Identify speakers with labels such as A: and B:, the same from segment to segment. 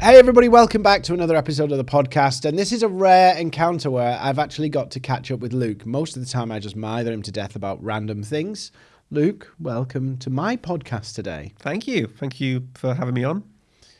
A: Hey, everybody, welcome back to another episode of the podcast. And this is a rare encounter where I've actually got to catch up with Luke. Most of the time, I just mither him to death about random things. Luke, welcome to my podcast today.
B: Thank you. Thank you for having me on.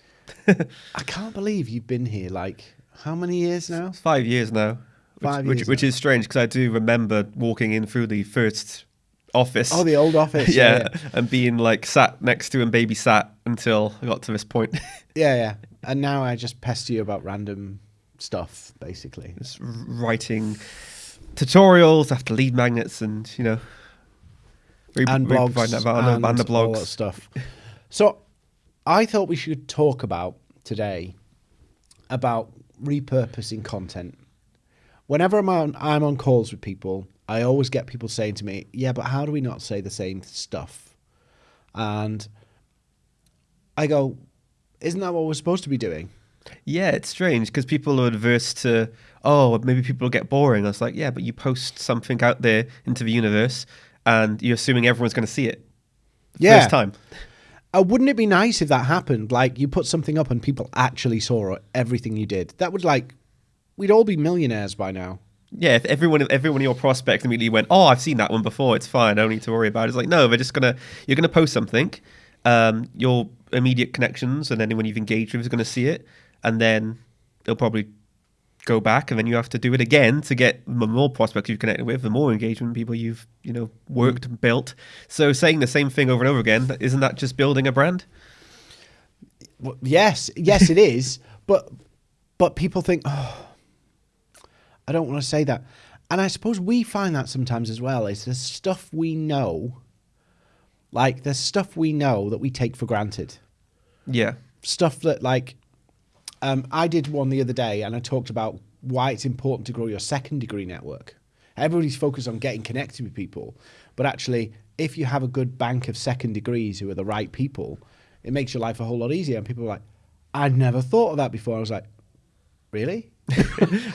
A: I can't believe you've been here like how many years now?
B: Five years now. Which,
A: Five
B: which,
A: years
B: which
A: now.
B: is strange because I do remember walking in through the first office.
A: Oh, the old office.
B: yeah, and being like sat next to and baby sat until I got to this point.
A: Yeah, yeah. And now I just pester you about random stuff, basically.
B: Just writing tutorials after lead magnets and, you know, re-
A: and
B: re-
A: blogs
B: that
A: and,
B: and the
A: all that stuff. So, I thought we should talk about today about repurposing content. Whenever I'm on, I'm on calls with people, I always get people saying to me, "Yeah, but how do we not say the same stuff?" And I go, "Isn't that what we're supposed to be doing?"
B: Yeah, it's strange because people are adverse to, oh, maybe people get boring. I was like, yeah, but you post something out there into the universe and you're assuming everyone's going to see it
A: Yeah.
B: first time.
A: Uh, wouldn't it be nice if that happened? Like you put something up and people actually saw everything you did. That would like, we'd all be millionaires by now.
B: Yeah, if everyone, if everyone in your prospects immediately went, oh, I've seen that one before, it's fine, I don't need to worry about it. It's like, no, they're just gonna, you're gonna post something, um, your immediate connections and anyone you've engaged with is gonna see it, and then they'll probably go back, and then you have to do it again to get the more prospects you've connected with, the more engagement people you've, you know, worked and built. So saying the same thing over and over again, isn't that just building a brand?
A: Well, yes, yes, it is. But but people think, oh, I don't want to say that, and I suppose we find that sometimes as well. Is the stuff we know, like there's stuff we know that we take for granted.
B: Yeah,
A: Stuff that like, um, I did one the other day, and I talked about why it's important to grow your second degree network. Everybody's focused on getting connected with people, but actually, if you have a good bank of second degrees who are the right people, it makes your life a whole lot easier. And people are like, I'd never thought of that before. I was like, really?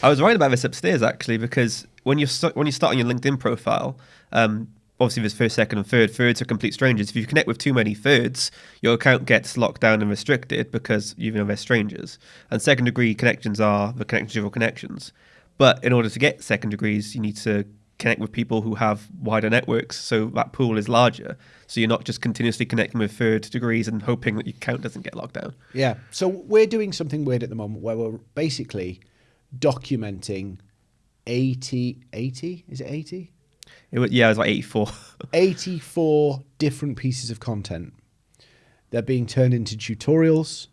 B: I was writing about this upstairs actually because when you're st- when you start on your LinkedIn profile, um, obviously there's first, second, and third. Thirds are complete strangers. If you connect with too many thirds, your account gets locked down and restricted because you know they're strangers. And second degree connections are the connections of your connections. But in order to get second degrees, you need to connect with people who have wider networks, so that pool is larger. So you're not just continuously connecting with third degrees and hoping that your account doesn't get locked down.
A: Yeah. So we're doing something weird at the moment where we're basically documenting 80, 80? Is it 80?
B: It was, yeah, it was like 84.
A: 84 different pieces of content. They're being turned into tutorials.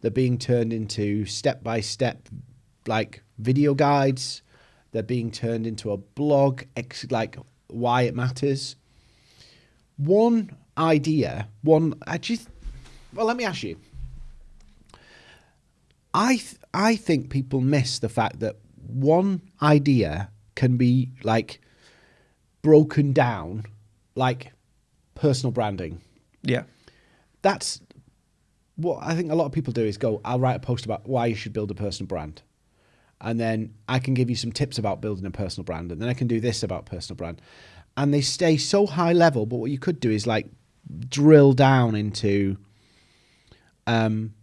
A: They're being turned into step by step, like video guides. They're being turned into a blog, like why it matters. One idea, one, I just, well, let me ask you. I, th- I think people miss the fact that one idea can be like broken down like personal branding.
B: yeah.
A: That's what I think a lot of people do is go, I'll write a post about why you should build a personal brand. And then I can give you some tips about building a personal brand. And then I can do this about personal brand. And they stay so high level. But what you could do is like drill down into um,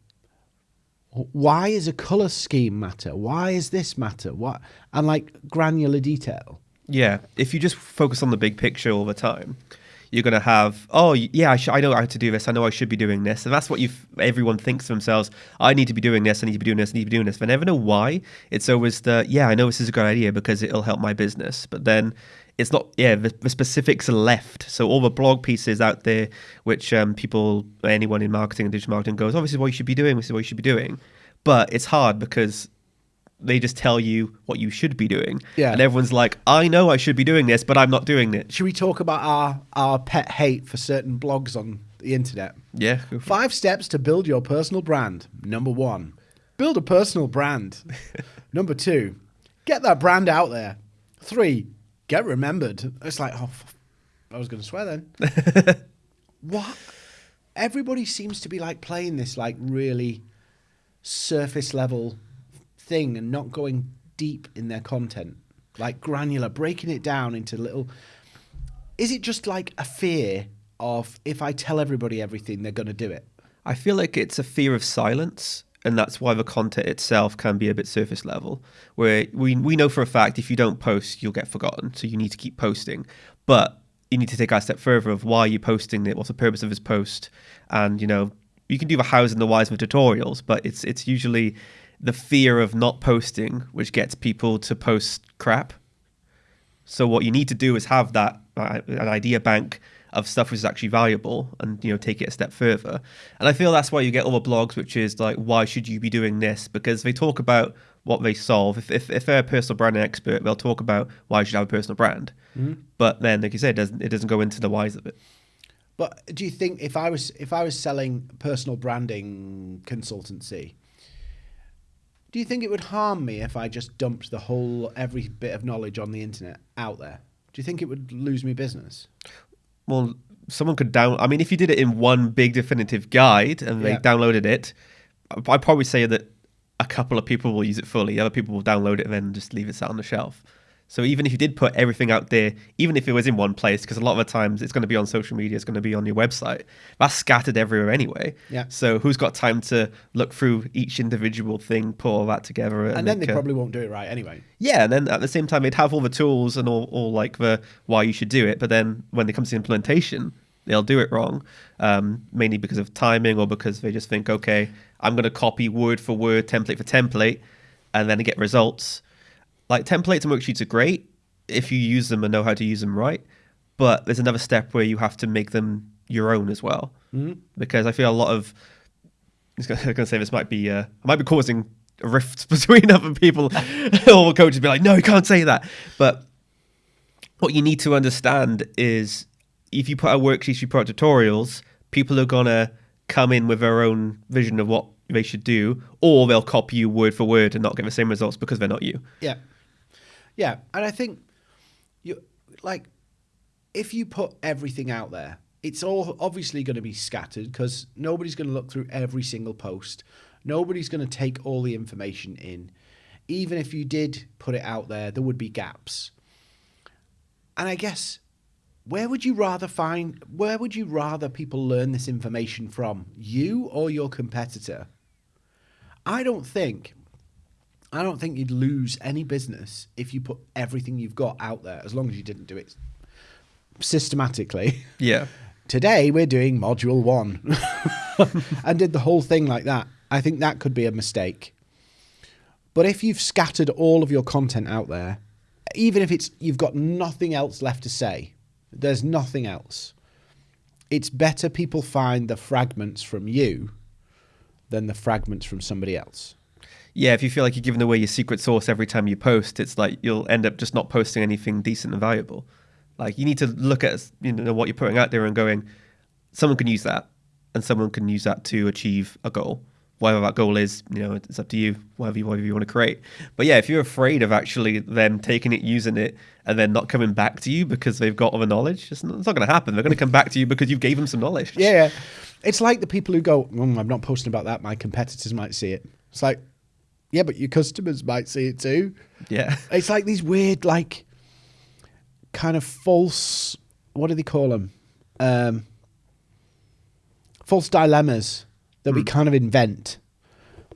A: why is a color scheme matter? Why is this matter? What and like granular detail.
B: Yeah, if you just focus on the big picture all the time, you're going to have, oh, yeah, I, sh- I know how to do this. I know I should be doing this. And that's what you everyone thinks to themselves. I need to be doing this. I need to be doing this. I need to be doing this. They never know why. It's always the, yeah, I know this is a good idea because it'll help my business. But then it's not, yeah, the, the specifics are left. So all the blog pieces out there, which um, people, anyone in marketing and digital marketing goes, oh, what you should be doing. This is what you should be doing. But it's hard because they just tell you what you should be doing.
A: Yeah.
B: And everyone's like, I know I should be doing this, but I'm not doing it.
A: Should we talk about our, our pet hate for certain blogs on the internet?
B: Yeah. go for it.
A: Five steps to build your personal brand. Number one, build a personal brand. Number two, get that brand out there. Three, get remembered. It's like, oh, f- I was going to swear then. what? Everybody seems to be like playing this like really surface level thing and not going deep in their content, like granular, breaking it down into little. Is it just like a fear of if I tell everybody everything, they're going to do it?
B: I feel like it's a fear of silence and that's why the content itself can be a bit surface level. Where we we know for a fact if you don't post, you'll get forgotten, so you need to keep posting. But you need to take that step further of why you're you posting it, what's the purpose of this post, and you know you can do the hows and the whys with tutorials, but it's it's usually the fear of not posting which gets people to post crap. So what you need to do is have that uh, an idea bank of stuff which is actually valuable and you know take it a step further. And I feel that's why you get all the blogs which is like why should you be doing this because they talk about what they solve. If if, if they're a personal branding expert, they'll talk about why you should have a personal brand.
A: Mm-hmm.
B: But then like you said it doesn't it doesn't go into the whys of it.
A: But do you think if I was if I was selling personal branding consultancy, do you think it would harm me if I just dumped the whole every bit of knowledge on the internet out there? Do you think it would lose me business?
B: Well, someone could down. I mean, if you did it in one big definitive guide and they
A: Yeah.
B: downloaded it, I'd probably say that a couple of people will use it fully. Other people will download it and then just leave it sat on the shelf. So even if you did put everything out there, even if it was in one place, because a lot of the times it's going to be on social media, it's going to be on your website, that's scattered everywhere anyway.
A: Yeah.
B: So who's got time to look through each individual thing, put all that together,
A: And then they
B: a-
A: probably won't do it right anyway.
B: yeah, and then at the same time, they'd have all the tools and all, all like the why you should do it. But then when it comes to implementation, they'll do it wrong, um, mainly because of timing or because they just think, okay, I'm going to copy word for word, template for template, and then get results. Like templates and worksheets are great if you use them and know how to use them right. But there's another step where you have to make them your own as well, mm-hmm. because I feel a lot of I'm going to say this might be uh, I might be causing rifts between other people. All coaches be like, no, you can't say that. But what you need to understand is if you put out worksheets, you put out tutorials, people are gonna come in with their own vision of what they should do, or they'll copy you word for word and not get the same results because they're not you.
A: Yeah. Yeah. And I think you like if you put everything out there, it's all obviously going to be scattered because nobody's going to look through every single post. Nobody's going to take all the information in. Even if you did put it out there, there would be gaps. And I guess where would you rather find where would you rather people learn this information from? You or your competitor? I don't think I don't think you'd lose any business if you put everything you've got out there, as long as you didn't do it systematically.
B: Yeah.
A: Today we're doing module one and did the whole thing like that. I think that could be a mistake. But if you've scattered all of your content out there, even if it's you've got nothing else left to say, there's nothing else. It's better people find the fragments from you than the fragments from somebody else.
B: Yeah, if you feel like you're giving away your secret sauce every time you post, it's like you'll end up just not posting anything decent and valuable. Like you need to look at you know what you're putting out there and going, someone can use that, and someone can use that to achieve a goal. Whatever that goal is, you know, it's up to you. Whatever you, whatever you want to create. But yeah, if you're afraid of actually them taking it, using it, and then not coming back to you because they've got other knowledge, it's not, not going to happen. They're going to come back to you because you've gave them some knowledge.
A: Yeah, yeah. It's like the people who go, mm, I'm not posting about that. My competitors might see it. It's like, yeah, but your customers might see it too.
B: Yeah.
A: It's like these weird, like, kind of false, what do they call them? Um, false dilemmas that we kind of invent.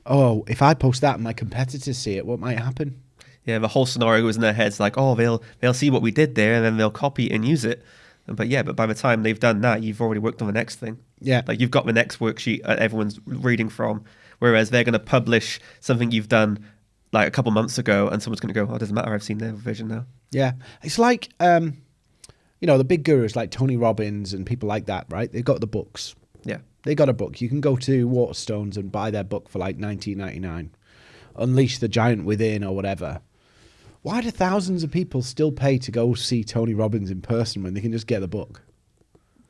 A: Oh, if I post that and my competitors see it, what might happen?
B: Yeah, the whole scenario goes in their heads like, oh, they'll they'll see what we did there and then they'll copy and use it. But yeah, but by the time they've done that, you've already worked on the next thing.
A: Yeah.
B: Like you've got the next worksheet that everyone's reading from, whereas they're going to publish something you've done like a couple months ago, and someone's going to go, "Oh, it doesn't matter. I've seen their version now."
A: Yeah, it's like um, you know the big gurus like Tony Robbins and people like that, right? They've got the books.
B: Yeah.
A: They got a book. You can go to Waterstones and buy their book for like nineteen ninety nine. Unleash the Giant Within or whatever. Why do thousands of people still pay to go see Tony Robbins in person when they can just get the book?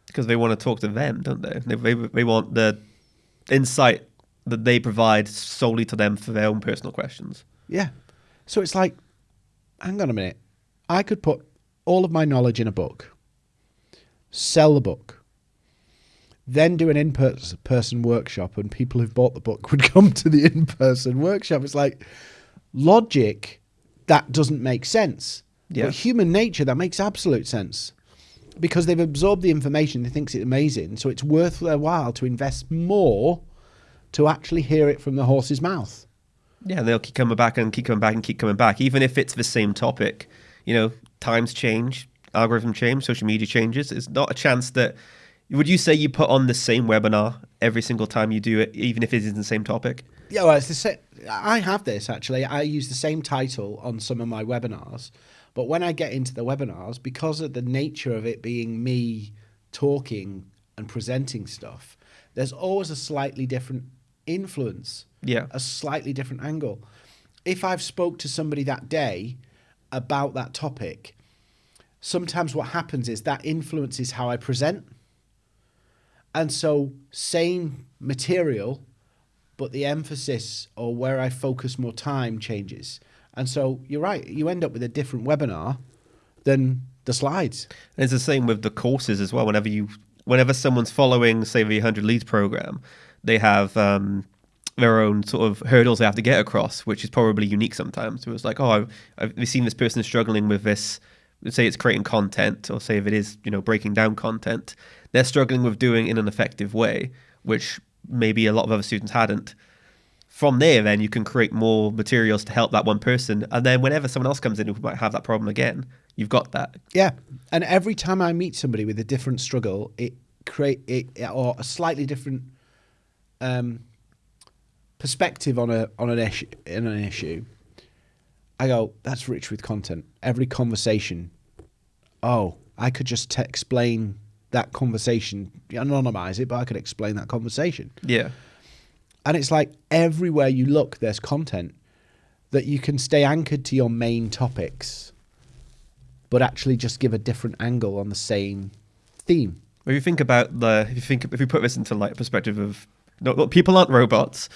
B: Because they want to talk to them, don't they? They, they? they want the insight that they provide solely to them for their own personal questions.
A: Yeah. So it's like, hang on a minute. I could put all of my knowledge in a book, sell the book, then do an in person workshop, and people who've bought the book would come to the in person workshop. It's like logic that doesn't make sense.
B: Yeah.
A: But human nature, that makes absolute sense. Because they've absorbed the information, they think it's amazing, so it's worth their while to invest more to actually hear it from the horse's mouth.
B: Yeah, and they'll keep coming back and keep coming back and keep coming back, even if it's the same topic. You know, times change, algorithm change, social media changes. It's not a chance that. Would you say you put on the same webinar every single time you do it, even if it is the same topic?
A: Yeah, well, it's the same. I have this actually. I use the same title on some of my webinars, but when I get into the webinars, because of the nature of it being me talking and presenting stuff, there's always a slightly different influence,
B: Yeah.
A: a slightly different angle. If I've spoke to somebody that day about that topic, sometimes what happens is that influences how I present. And so same material, but the emphasis or where I focus more time changes. And so you're right, you end up with a different webinar than the slides.
B: And it's the same with the courses as well. Whenever you, whenever someone's following, say, the 100 leads program, they have um, their own sort of hurdles they have to get across, which is probably unique sometimes. So it's like, oh, I've, I've seen this person struggling with this. Say it's creating content, or say if it is, you know, breaking down content, they're struggling with doing it in an effective way, which maybe a lot of other students hadn't. From there, then you can create more materials to help that one person, and then whenever someone else comes in who might have that problem again, you've got that.
A: Yeah. And every time I meet somebody with a different struggle, it create it or a slightly different um, perspective on a on an issue in an issue. I go, that's rich with content. Every conversation. Oh, I could just explain that conversation, anonymize it, but I could explain that conversation.
B: Yeah.
A: And it's like everywhere you look, there's content that you can stay anchored to your main topics, but actually just give a different angle on the same theme.
B: If you think about the, if you think, if you put this into like perspective of, no, people aren't robots,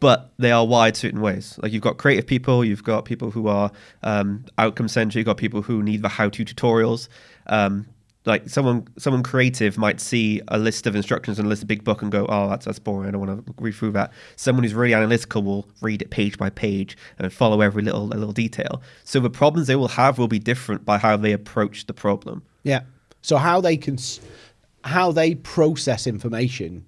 B: but they are wired certain ways. Like you've got creative people, you've got people who are um, outcome centric, you've got people who need the how-to tutorials. Um, like someone, someone creative might see a list of instructions and a list of big book and go, "Oh, that's that's boring. I don't want to read through that." Someone who's really analytical will read it page by page and follow every little little detail. So the problems they will have will be different by how they approach the problem.
A: Yeah. So how they can, how they process information,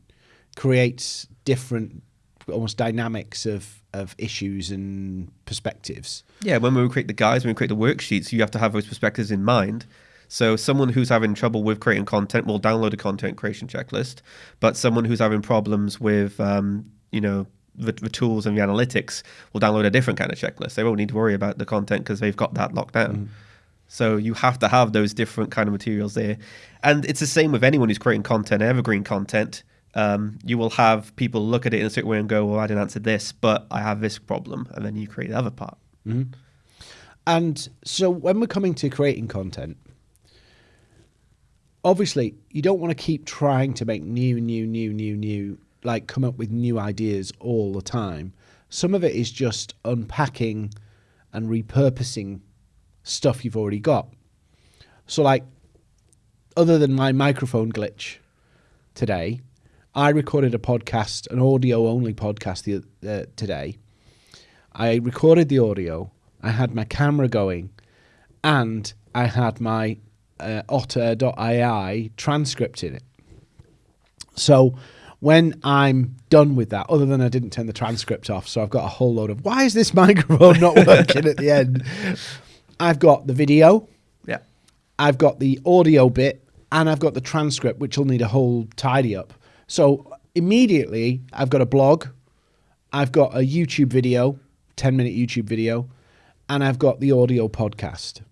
A: creates different, almost dynamics of of issues and perspectives.
B: Yeah, when we create the guides, when we create the worksheets, you have to have those perspectives in mind. So someone who's having trouble with creating content will download a content creation checklist, but someone who's having problems with, um, you know, the, the tools and the analytics will download a different kind of checklist. They won't need to worry about the content because they've got that locked down. So you have to have those different kind of materials there, and it's the same with anyone who's creating content, evergreen content. Um, you will have people look at it in a certain way and go, "Well, I didn't answer this, but I have this problem," and then you create the other part.
A: And so when we're coming to creating content, obviously you don't want to keep trying to make new, new, new, new, new, like come up with new ideas all the time. Some of it is just unpacking and repurposing stuff you've already got. So, like, other than my microphone glitch today, I recorded a podcast, an audio only podcast the, uh, today. I recorded the audio, I had my camera going, and I had my uh, otter.ai transcript in it. So when I'm done with that, other than I didn't turn the transcript off, so I've got a whole load of why is this microphone not working at the end? I've got the video,
B: Yeah.
A: I've got the audio bit, and I've got the transcript, which will need a whole tidy up. So immediately, I've got a blog, I've got a YouTube video, 10 minute YouTube video, and I've got the audio podcast.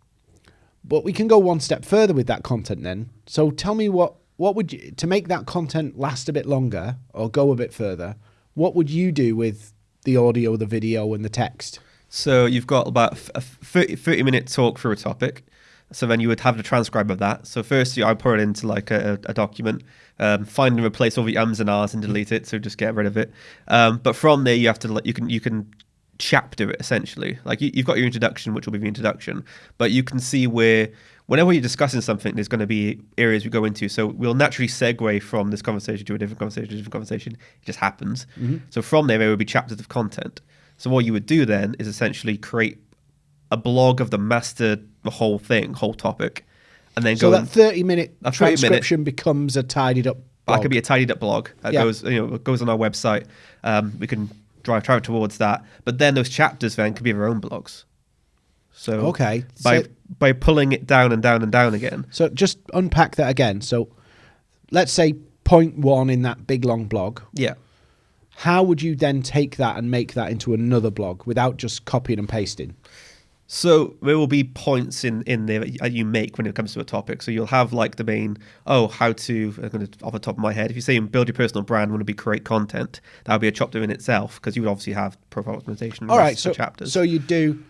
A: But we can go one step further with that content then. So tell me what what would you to make that content last a bit longer or go a bit further, what would you do with the audio, the video and the text?
B: So you've got about a 30, 30 minute talk through a topic. So then you would have the transcribe of that. So first, I put it into like a, a document, um, find and replace all the ums and ahs and delete it. So just get rid of it. Um, but from there, you have to you can you can chapter essentially. Like you, you've got your introduction, which will be the introduction, but you can see where whenever you're discussing something, there's going to be areas we go into. So we'll naturally segue from this conversation to a different conversation to a different conversation. It just happens. So from there, there will be chapters of content. So what you would do then is essentially create a blog of the master, the whole thing, whole topic, and then
A: So
B: go.
A: that 30 minute
B: A 30 minute-
A: transcription becomes a tidied up
B: That could be a tidied up blog that
A: Yeah.
B: goes, you know, goes on our website. Um, we can drive drive towards that. But then those chapters then could be their own blogs. So
A: Okay,
B: by
A: so-
B: by pulling it down and down and down again.
A: So just unpack that again. So let's say point one in that big long blog.
B: Yeah.
A: How would you then take that and make that into another blog without just copying and pasting?
B: So there will be points in in there that you make when it comes to a topic. So you'll have like the main, oh, how to, I'm going to off the top of my head, if you say build your personal brand, want to be create content, that would be a chapter in itself because you would obviously have profile optimization.
A: All right, so
B: chapters.
A: so you do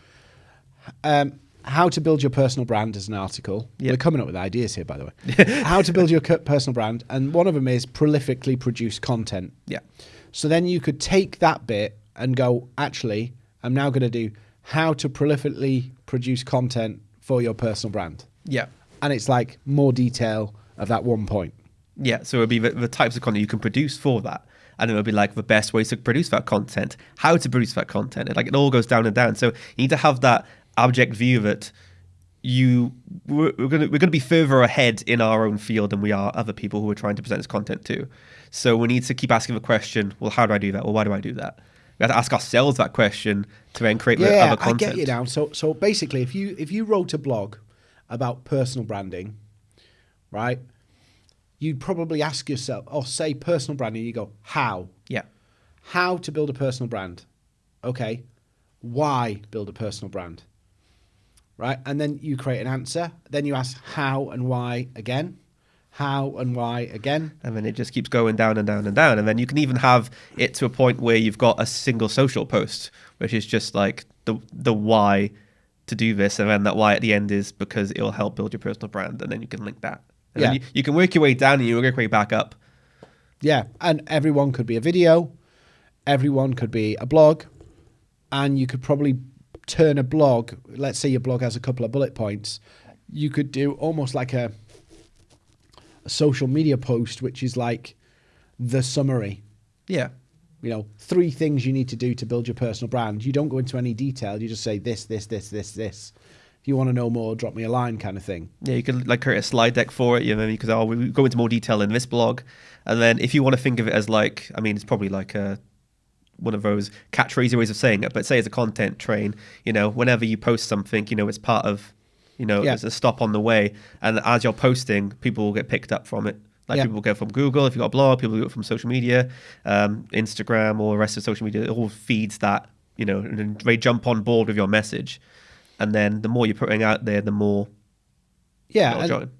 A: um, how to build your personal brand as an article.
B: Yeah.
A: We're coming up with ideas here, by the way. how to build your personal brand, and one of them is prolifically produce content.
B: yeah,
A: So then you could take that bit and go, actually, I'm now going to do how to prolifically produce content for your personal brand.
B: yeah,
A: And it's like more detail of that one point.
B: yeah. So it would be the, the types of content you can produce for that. And it would be like the best ways to produce that content, how to produce that content. It, like it all goes down and down. So you need to have that object view that you we're, we're gonna we're gonna be further ahead in our own field than we are other people who are trying to present this content to. So we need to keep asking the question, well, how do I do that? Well, why do I do that? We have to ask ourselves that question to then create
A: Yeah,
B: other
A: I
B: content.
A: get you now. So so basically, if you if you wrote a blog about personal branding, right, you'd probably ask yourself, or say personal branding, you go, how?
B: Yeah.
A: How to build a personal brand? Okay. Why build a personal brand? Right, and then you create an answer. Then you ask how and why again, how and why again.
B: and then it just keeps going down and down and down and then you can even have it to a point where you've got a single social post which is just like the the why to do this and then that why at the end is because it'll help build your personal brand and then you can link that and then
A: Yeah.
B: you, you can work your way down and you work your way back up
A: Yeah, and everyone could be a video, everyone could be a blog, and you could probably turn a blog. Let's say your blog has a couple of bullet points. You could do almost like a, a social media post, which is like the summary.
B: yeah
A: You know, three things you need to do to build your personal brand. You don't go into any detail. You just say this, this, this, this, this. If you want to know more, drop me a line, kind of thing.
B: Yeah, you could like create a slide deck for it. You know, you could oh, we go into more detail in this blog, and then if you want to think of it as like, I mean, it's probably like a one of those catchphrasy ways of saying it. But say it's a content train. You know, whenever you post something, you know, it's part of, you know,
A: Yeah.
B: there's a stop on the way, and as you're posting, people will get picked up from it. Like
A: Yeah.
B: people will go from Google if you've got a blog, people will go from social media, um, Instagram or the rest of social media. It all feeds that, you know, and they jump on board with your message. And then the more you're putting out there, the more
A: Yeah, and-.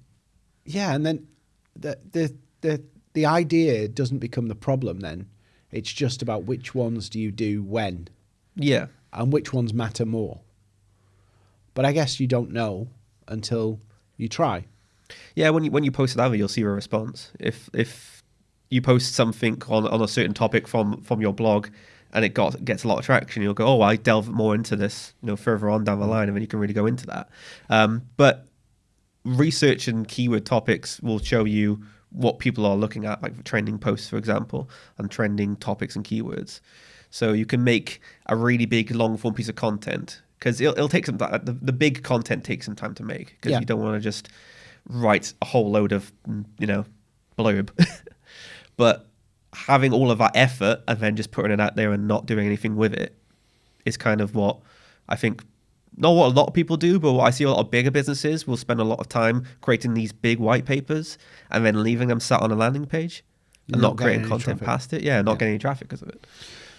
A: Yeah, and then the the the the idea doesn't become the problem. Then it's just about which ones do you do when,
B: Yeah.
A: and which ones matter more. But I guess you don't know until you try.
B: Yeah, when you when you post it out, you'll see a response. If if you post something on, on a certain topic from from your blog and it got gets a lot of traction, you'll go, oh, I delve more into this, you know, further on down the line, and then you can really go into that. Um, but research and keyword topics will show you what people are looking at, like trending posts, for example, and trending topics and keywords. So you can make a really big long form piece of content because it'll, it'll take some time. The, the big content takes some time to make because
A: Yeah.
B: you don't want to just write a whole load of mm, you know blurb. but having all of that effort and then just putting it out there and not doing anything with it is kind of what I think not what a lot of people do, but what I see a lot of bigger businesses will spend a lot of time creating these big white papers and then leaving them sat on a landing page and
A: Not
B: not, creating content
A: traffic.
B: past it. Yeah, not
A: Yeah.
B: getting any traffic because of it.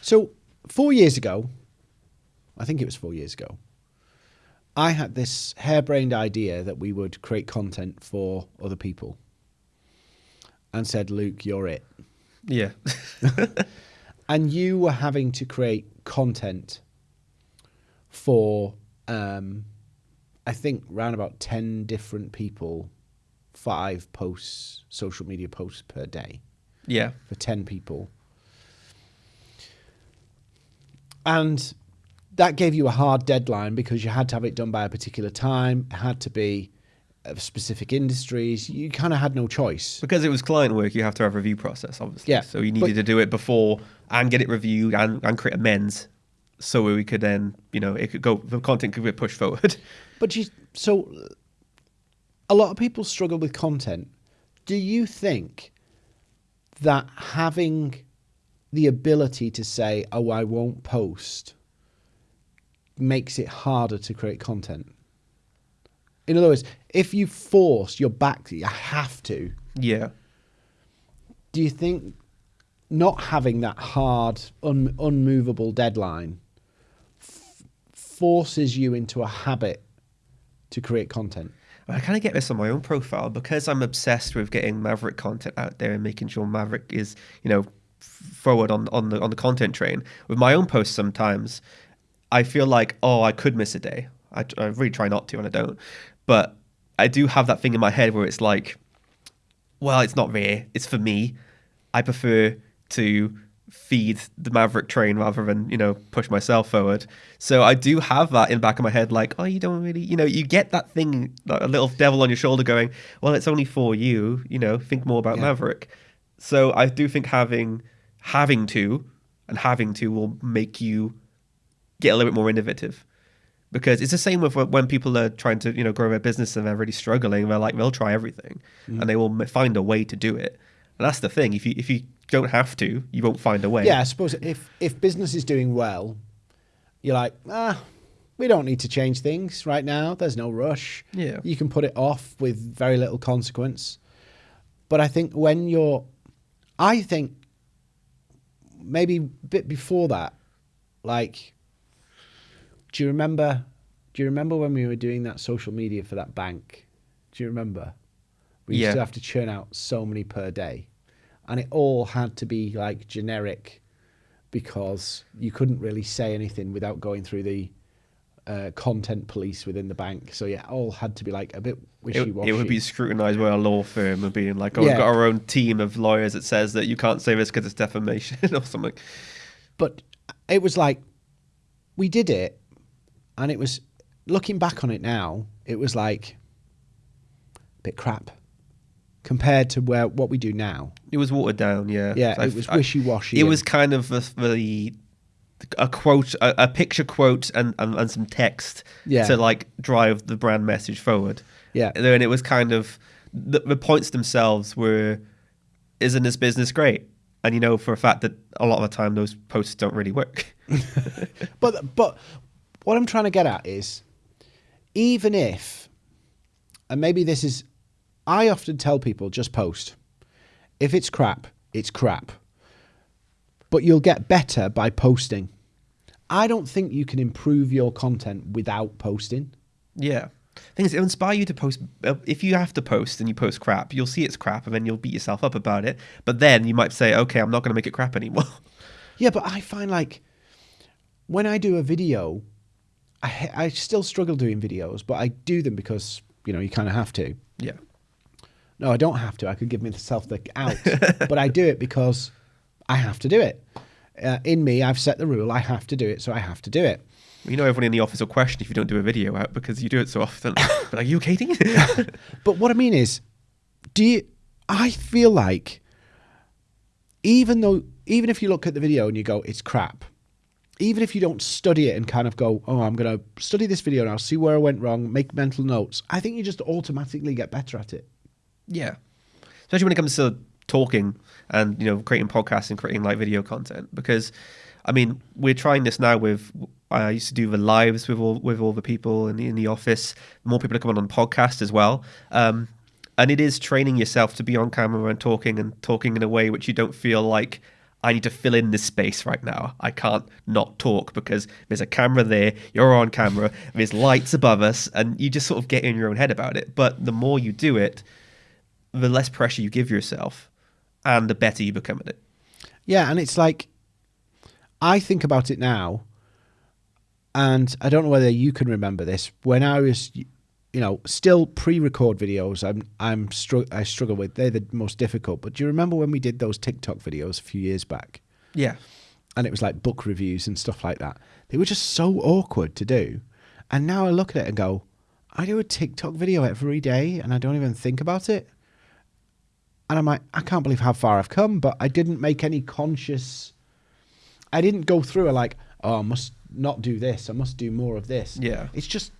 A: So four years ago, I think it was four years ago, I had this harebrained idea that we would create content for other people, and said, "Luke, you're it."
B: Yeah.
A: and you were having to create content for um, I think around about 10 different people, five posts, social media posts per day
B: yeah.
A: for 10 people. And that gave you a hard deadline because you had to have it done by a particular time, it had to be of specific industries. You kind of had no choice.
B: Because it was client work, you have to have a review process, obviously.
A: Yeah,
B: So you needed
A: but-
B: to do it before and get it reviewed and, and create amends so we could then, you know, it could go, the content could get pushed forward.
A: But you, so a lot of people struggle with content. Do you think that having the ability to say, "Oh, I won't post," makes it harder to create content. In other words, if you force your back, you have to.
B: Yeah.
A: Do you think not having that hard, un- unmovable deadline f- forces you into a habit to create content?
B: I kind of get this on my own profile because I'm obsessed with getting Maverick content out there and making sure Maverick is, you know, forward on, on the on the content train. With my own posts, sometimes I feel like, oh, I could miss a day. I, I really try not to, and I don't. But I do have that thing in my head where it's like, well, it's not rare. It's for me. I prefer to feed the Maverick train rather than you know push myself forward. So I do have that in the back of my head, like, oh, you don't really, you know, you get that thing, like a little devil on your shoulder, going, well, it's only for you. You know, think more about
A: Yeah.
B: Maverick. So I do think having having to and having to will make you get a little bit more innovative because it's the same with when people are trying to you know grow their business and they're really struggling they're like they'll try everything
A: Mm.
B: and they will find a way to do it and that's the thing if you if you don't have to you won't find a way
A: Yeah, I suppose if if business is doing well, you're like, ah, we don't need to change things right now. There's no rush.
B: Yeah.
A: you can put it off with very little consequence. But I think when you're, I think maybe a bit before that, like, do you remember? Do you remember when we were doing that social media for that bank? Do you remember? We used
B: Yeah.
A: to have to churn out so many per day, and it all had to be like generic, because you couldn't really say anything without going through the uh, content police within the bank. So yeah, it all had to be like a bit wishy
B: it,
A: washy.
B: it would be scrutinized by a law firm and being like, oh,
A: Yeah.
B: we've got our own team of lawyers that says that you can't say this because it's defamation or something.
A: but it was like we did it and it was looking back on it now it was like a bit crap compared to where what we do now
B: It was watered down, yeah.
A: yeah
B: So I
A: it
B: f-
A: was wishy-washy
B: It was kind of the, the a quote, a, a picture quote, and, and, and some text
A: Yeah.
B: to like drive the brand message forward.
A: Yeah.
B: and then it was kind of the, the points themselves were, isn't this business great? And you know for a fact that a lot of the time those posts don't really work.
A: but but what i'm trying to get at is even if and maybe this is i often tell people just post if it's crap it's crap but you'll get better by posting i don't think you can improve your content without posting
B: Yeah. Things it'll inspire you to post. uh, If you have to post and you post crap, you'll see it's crap, and then you'll beat yourself up about it. But then you might say, "Okay, I'm not going to make it crap anymore."
A: Yeah, but I find like when I do a video, I I still struggle doing videos, but I do them because you know you kind of have to.
B: yeah.
A: No, I don't have to. I could give myself the out, but I do it because I have to do it. Uh, in me, I've set the rule. I have to do it, so I have to do it.
B: You know, everyone in the office will question if you don't do a video out because you do it so often. but are you, Katie?
A: But what I mean is, do you? I feel like even though even if you look at the video and you go, it's crap. Even if you don't study it and kind of go, oh, I'm going to study this video now, see where I went wrong, make mental notes. I think you just automatically get better at it.
B: yeah. Especially when it comes to talking and you know creating podcasts and creating like video content because I mean we're trying this now with I used to do the lives with all with all the people in the, in the office more people are coming on the podcast as well um, and it is training yourself to be on camera and talking and talking in a way which you don't feel like I need to fill in this space right now. I can't not talk because there's a camera there, you're on camera, there's lights above us, and you just sort of get in your own head about it. But the more you do it, the less pressure you give yourself and the better you become at it.
A: Yeah, and it's like I think about it now, and I don't know whether you can remember this. When I was, you know, still pre-record videos, I'm I'm str- I struggle with. They're the most difficult. But do you remember when we did those TikTok videos a few years back?
B: Yeah.
A: and it was like book reviews and stuff like that. They were just so awkward to do. And now I look at it and go, I do a TikTok video every day and I don't even think about it. And I'm like, I can't believe how far I've come, but I didn't make any conscious. I didn't go through a like, oh, I must not do this. I must do more of this.
B: Yeah.
A: It's just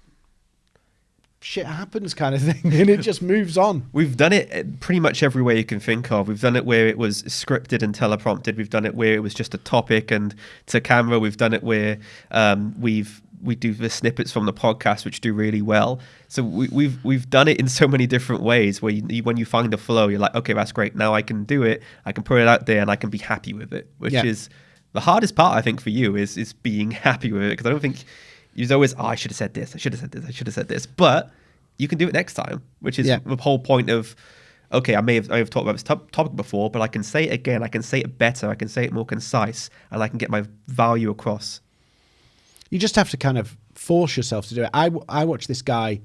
A: shit happens kind of thing, and it just moves on.
B: We've done it uh, pretty much every way you can think of. We've done it where it was scripted and teleprompted. We've done it where it was just a topic and to camera. We've done it where um, we've we do the snippets from the podcast, which do really well. So we, we've we've done it in so many different ways. Where you, when you find the flow, you're like, okay, that's great. Now I can do it. I can put it out there, and I can be happy with it. Which
A: Yeah.
B: is the hardest part, I think, for you is is being happy with it because I don't think you're always, oh, I should have said this. I should have said this. I should have said this. But you can do it next time, which is
A: Yeah.
B: the whole point of. Okay, I may have I have talked about this top, topic before, but I can say it again. I can say it better. I can say it more concise, and I can get my value across.
A: You just have to kind of force yourself to do it. I, I watch this guy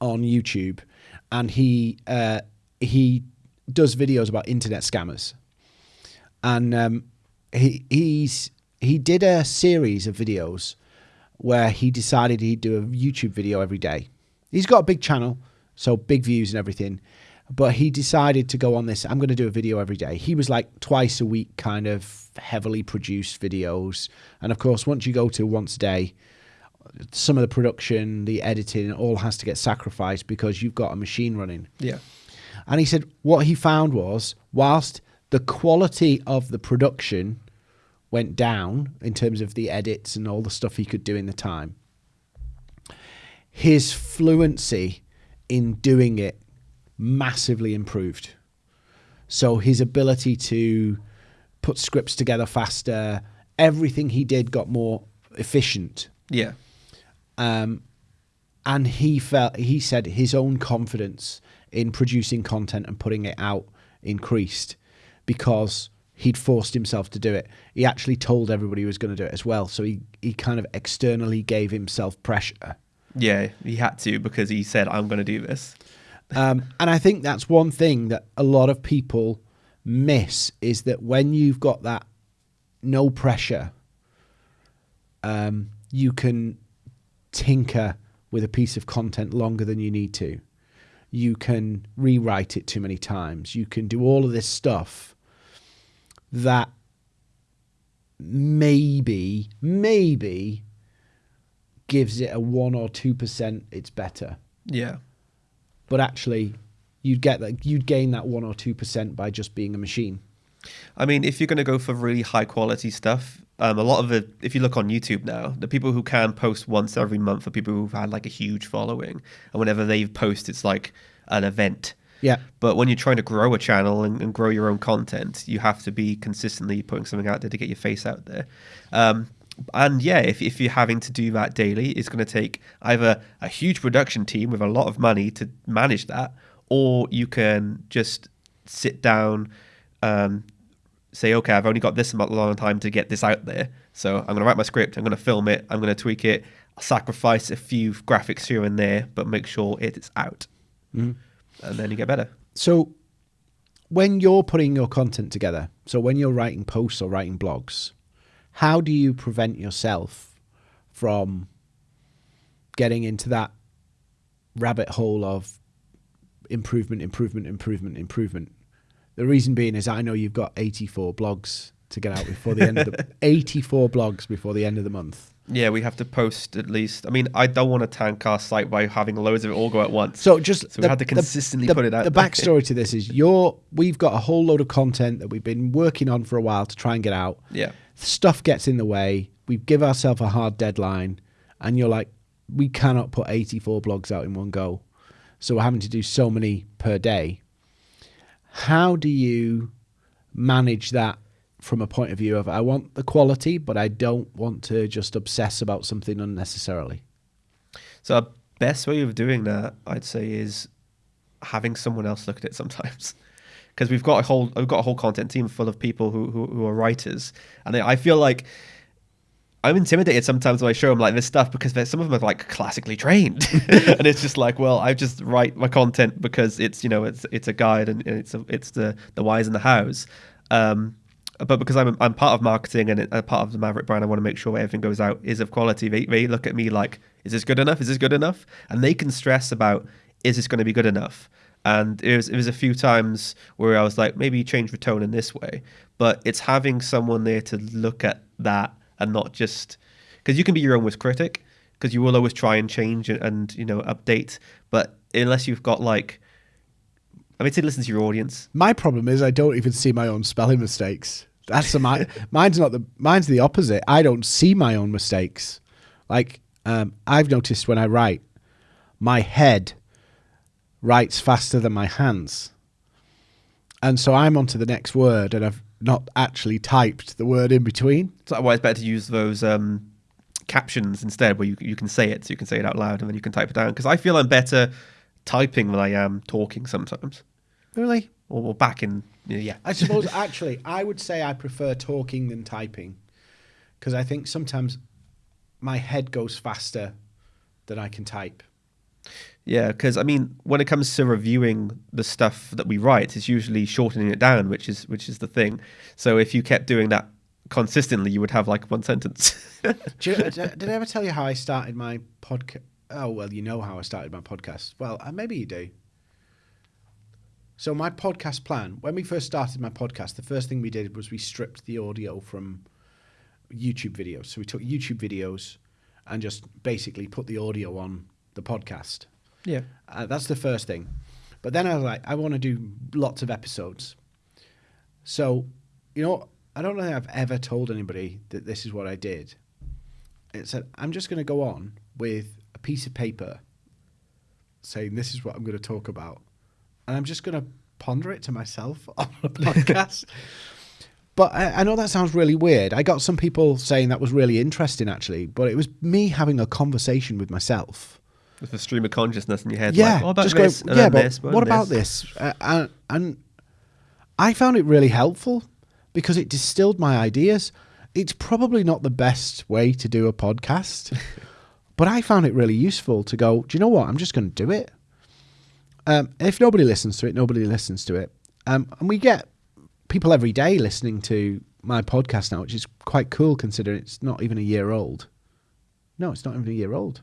A: on YouTube, and he uh, he does videos about internet scammers, and um, he he's he did a series of videos where he decided he'd do a YouTube video every day. He's got a big channel, so big views and everything. But he decided to go on this. I'm going to do a video every day. He was like twice a week, kind of heavily produced videos. And of course, once you go to once a day, some of the production, the editing, all has to get sacrificed because you've got a machine running.
B: Yeah.
A: And he said what he found was whilst the quality of the production went down in terms of the edits and all the stuff he could do in the time, his fluency in doing it massively improved. So his ability to put scripts together faster, everything he did got more efficient
B: Yeah.
A: um, and he felt he said his own confidence in producing content and putting it out increased because he'd forced himself to do it. He actually told everybody he was going to do it as well, so he he kind of externally gave himself pressure.
B: Yeah, he had to because he said, I'm going to do this.
A: Um, and I think that's one thing that a lot of people miss is that when you've got that no pressure, um, you can tinker with a piece of content longer than you need to. You can rewrite it too many times. You can do all of this stuff that maybe, maybe gives it a 1 or 2% it's better
B: Yeah.
A: but actually you'd get that you'd gain that one or two percent by just being a machine.
B: I mean, if you're going to go for really high quality stuff, um, a lot of it, if you look on YouTube now, the people who can post once every month are people who've had like a huge following. And whenever they post, it's like an event.
A: Yeah,
B: But when you're trying to grow a channel and, and grow your own content, you have to be consistently putting something out there to get your face out there. Um, and yeah, if, if you're having to do that daily, it's going to take either a huge production team with a lot of money to manage that, or you can just sit down, um, say, okay, I've only got this amount long time to get this out there. So I'm going to write my script, I'm going to film it, I'm going to tweak it, sacrifice a few graphics here and there, but make sure it is out. And then you get better.
A: So when you're putting your content together, so when you're writing posts or writing blogs, how do you prevent yourself from getting into that rabbit hole of improvement, improvement, improvement, improvement? The reason being is I know you've got 84 blogs to get out before the end of the 84 blogs before the end of the month.
B: Yeah, we have to post at least. I mean, I don't want to tank our site by having loads of it all go at once.
A: So just
B: So we had to consistently
A: the,
B: put it out
A: The backstory to this is you're we've got a whole load of content that we've been working on for a while to try and get out.
B: yeah,
A: Stuff gets in the way. We give ourselves a hard deadline, and you're like, we cannot put 84 blogs out in one go, so we're having to do so many per day. How do you manage that from a point of view of I want the quality, but I don't want to just obsess about something unnecessarily?
B: So our best way of doing that, I'd say, is having someone else look at it sometimes. Because we've got a whole we've got a whole content team full of people who who, who are writers, and I I feel like I'm intimidated sometimes when I show them like this stuff because some of them are like classically trained, and it's just like, well, I just write my content because it's you know it's it's a guide and it's a, it's the the whys and the hows. Um, but because I'm I'm part of marketing and a part of the Maverick brand, I want to make sure everything goes out is of quality. They they look at me like, is this good enough? Is this good enough? And they can stress about, is this going to be good enough? And it was it was a few times where I was like, maybe change the tone in this way. But it's having someone there to look at that and not just because you can be your own worst critic. because you will always try and change and, and you know update. But unless you've got like, I mean, to listen to your audience.
A: My problem is I don't even see my own spelling mistakes. That's the my mine's not the mine's the opposite. I don't see my own mistakes. Like um, I've noticed when I write, my head writes faster than my hands, and so I'm on to the next word, and I've not actually typed the word in between.
B: So why it's better to use those um, captions instead, where you you can say it, so you can say it out loud, and then you can type it down. Because I feel I'm better typing than I am talking sometimes.
A: Really?
B: Or, or back in yeah.
A: I suppose actually I would say I prefer talking than typing because I think sometimes my head goes faster than I can type.
B: Yeah, because I mean, when it comes to reviewing the stuff that we write, it's usually shortening it down, which is which is the thing. So if you kept doing that consistently, you would have like one sentence.
A: you, did I ever tell you how I started my podcast? Oh well, you know how I started my podcast. Well, uh, maybe you do. So my podcast plan, when we first started my podcast, the first thing we did was we stripped the audio from YouTube videos. So we took YouTube videos and just basically put the audio on the podcast.
B: Yeah.
A: Uh, that's the first thing. But then I was like, I want to do lots of episodes. So, you know, I don't know if I've ever told anybody that this is what I did. It said, I'm just going to go on with a piece of paper saying, this is what I'm going to talk about and I'm just going to ponder it to myself on a podcast. but I, I, know that sounds really weird. I got some people saying that was really interesting, actually, but it was me having a conversation with myself.
B: With a stream of consciousness in your head.
A: Yeah,
B: like, what about
A: just
B: this?
A: Going, yeah, but this, what, about this? Uh, and, and I found it really helpful because it distilled my ideas. It's probably not the best way to do a podcast, but I found it really useful to go, do you know what? I'm just going to do it. Um, if nobody listens to it, nobody listens to it. Um, and we get people every day listening to my podcast now, which is quite cool considering it's not even a year old. No, it's not even a year old.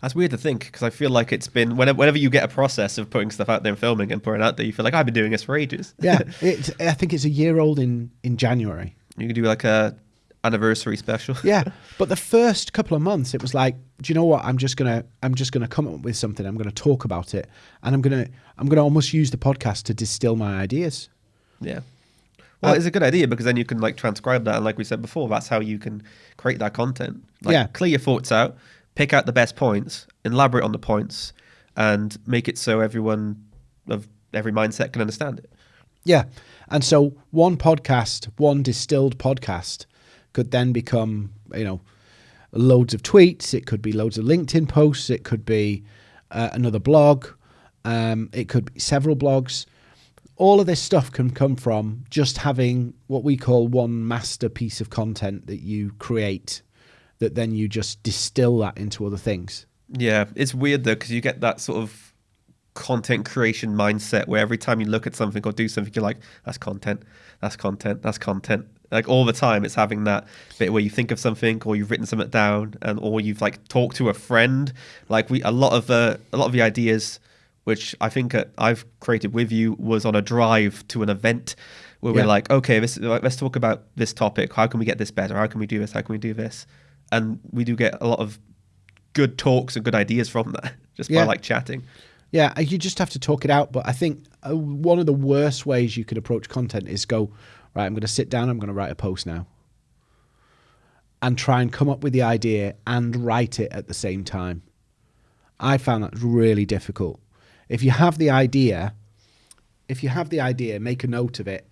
B: That's weird to think because I feel like it's been whenever, whenever you get a process of putting stuff out there and filming and putting out there, you feel like I've been doing this for ages.
A: yeah, I think it's a year old in in January.
B: You can do like a anniversary special.
A: yeah, but the first couple of months, it was like, do you know what? I'm just gonna, I'm just gonna come up with something. I'm gonna talk about it, and I'm gonna, I'm gonna almost use the podcast to distill my ideas.
B: Yeah. Well, uh, it's a good idea because then you can like transcribe that, and like we said before, that's how you can create that content. Like,
A: yeah.
B: Clear your thoughts out, pick out the best points, elaborate on the points, and make it so everyone of every mindset can understand it.
A: Yeah. And so one podcast, one distilled podcast could then become, you know, loads of tweets. It could be loads of LinkedIn posts. It could be uh, another blog. Um, it could be several blogs. All of this stuff can come from just having what we call one master piece of content that you create, that then you just distill that into other things.
B: Yeah, it's weird though because you get that sort of content creation mindset where every time you look at something or do something, you're like, "That's content. That's content. That's content." Like all the time it's having that bit where you think of something or you've written something down and or you've like talked to a friend. Like we a lot of the a lot of the ideas which i think uh, i've created with you was on a drive to an event where yeah. we're like okay this, let's talk about this topic. How can we get this better? How can we do this? How can we do this? And we do get a lot of good talks and good ideas from that just yeah. by like chatting.
A: Yeah you just have to talk it out. But i think uh, one of the worst ways you could approach content is go right, I'm going to sit down, I'm going to write a post now. And try and come up with the idea and write it at the same time. I found that really difficult. If you have the idea, if you have the idea, make a note of it.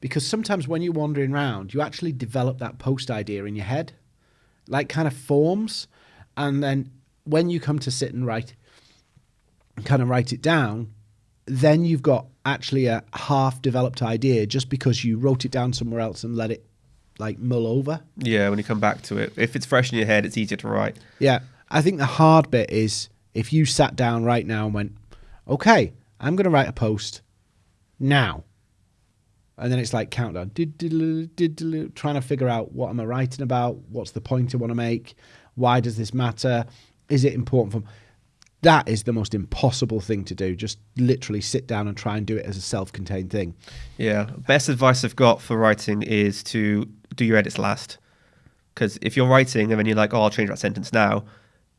A: Because sometimes when you're wandering around, you actually develop that post idea in your head, like kind of forms. And then when you come to sit and write, kind of write it down, then you've got actually a half developed idea just because you wrote it down somewhere else and let it like mull over.
B: Yeah, when you come back to it. If it's fresh in your head, it's easier to write.
A: Yeah. I think the hard bit is if you sat down right now and went, okay, I'm going to write a post now. And then it's like countdown, trying to figure out what am I writing about? What's the point I want to make? Why does this matter? Is it important for that is the most impossible thing to do. Just literally sit down and try and do it as a self-contained thing.
B: Yeah, best advice I've got for writing is to do your edits last. Because if you're writing and then you're like, "Oh, I'll change that sentence now,"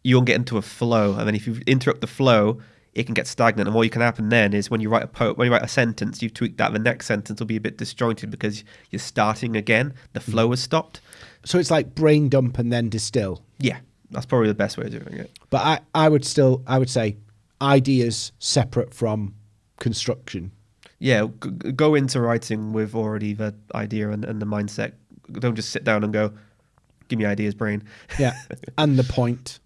B: you won't get into a flow, and then if you interrupt the flow, it can get stagnant. And what you can happen then is when you write a po- when you write a sentence, you tweak that. The next sentence will be a bit disjointed because you're starting again. The mm. flow has stopped.
A: So it's like brain dump and then distill.
B: Yeah, that's probably the best way of doing it.
A: But I, I would still, I would say, ideas separate from construction.
B: Yeah, go into writing with already the idea and, and the mindset. Don't just sit down and go, "Give me ideas, brain."
A: Yeah, and the point.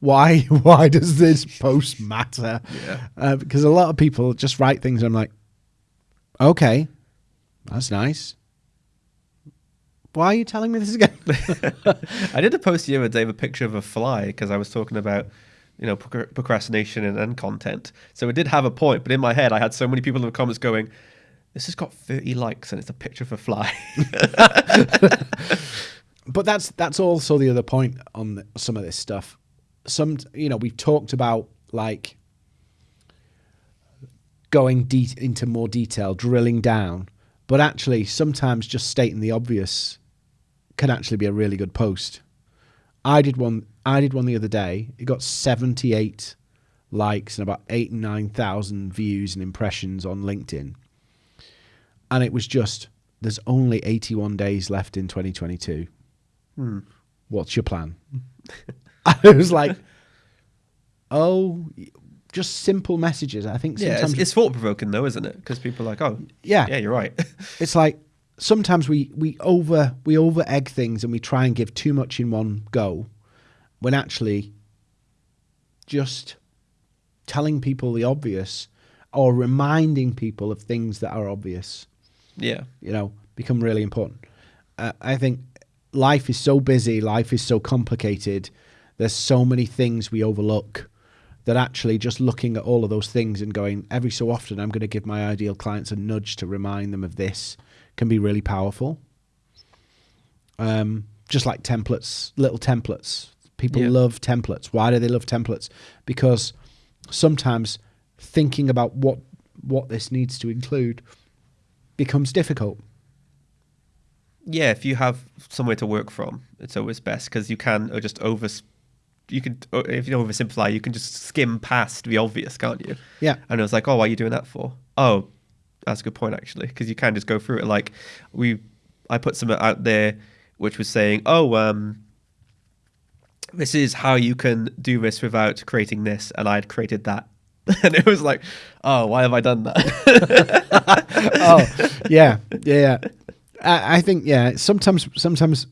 A: Why? Why does this post matter?
B: Yeah.
A: Uh, because a lot of people just write things. And I'm like, okay, that's nice. Why are you telling me this again?
B: I did a post the other day of a picture of a fly because I was talking about, you know, procrastination and, and content. So it did have a point, but in my head, I had so many people in the comments going, "This has got 30 likes and it's a picture of a fly."
A: but that's that's also the other point on the, some of this stuff. Some you know we've talked about like going de- into more detail, drilling down, but actually sometimes just stating the obvious can actually be a really good post. I did one. I did one the other day. It got seventy eight likes and about eight and nine thousand views and impressions on LinkedIn, and it was just there's only eighty one days left in twenty twenty two
B: Hmm.
A: what's your plan? I was like, oh, just simple messages. I think
B: yeah, it's, it's thought provoking though, isn't it? Because people are like, "Oh,
A: yeah,
B: yeah, you're right."
A: it's like sometimes we we over we over egg things and we try and give too much in one go, when actually just telling people the obvious or reminding people of things that are obvious
B: yeah,
A: you know, become really important. Uh, I think life is so busy, life is so complicated. There's so many things we overlook that actually just looking at all of those things and going every so often, I'm going to give my ideal clients a nudge to remind them of this can be really powerful. Um, just like templates, little templates. People
B: Yeah.
A: love templates. Why do they love templates? Because sometimes thinking about what what this needs to include becomes difficult.
B: yeah. If you have somewhere to work from, it's always best because you can uh, just over. You could, uh, if you don't oversimplify, you can just skim past the obvious, can't you?
A: Yeah.
B: And it was like, oh, why are you doing that for? Oh, that's a good point actually, because you can just go through it. Like we, I put some out there, which was saying, oh, um, this is how you can do this without creating this, and I'd created that, and it was like, oh, why have I done that?
A: oh, yeah, yeah. I, I think yeah. Sometimes, sometimes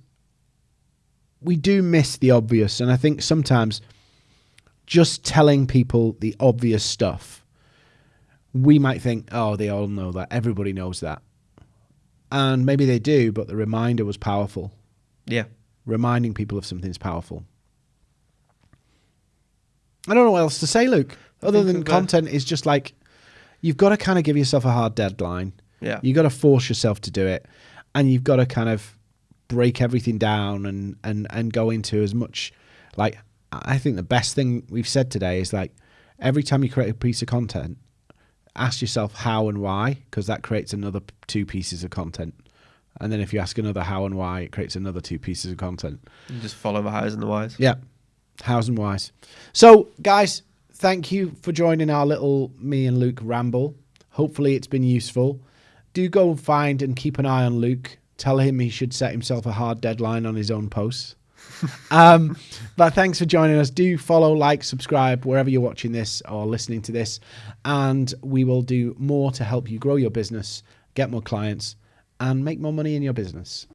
A: we do miss the obvious, and I think sometimes just telling people the obvious stuff, we might think, oh, they all know that. Everybody knows that, and maybe they do, but the reminder was powerful.
B: yeah,
A: Reminding people of something is powerful. I don't know what else to say, Luke. Other than content is just like you've got to kind of give yourself a hard deadline.
B: yeah,
A: You got to force yourself to do it, and you've got to kind of break everything down and and and go into as much like I think the best thing we've said today is like every time you create a piece of content, ask yourself how and why because that creates another two pieces of content. And then if you ask another how and why, it creates another two pieces of content.
B: You just follow the hows and the whys.
A: Yeah, hows and whys. So, guys, thank you for joining our little me and Luke ramble. Hopefully, it's been useful. Do go and find and keep an eye on Luke. Tell him he should set himself a hard deadline on his own posts. Um, but thanks for joining us. Do follow, like, subscribe wherever you're watching this or listening to this, and we will do more to help you grow your business, get more clients, and make more money in your business.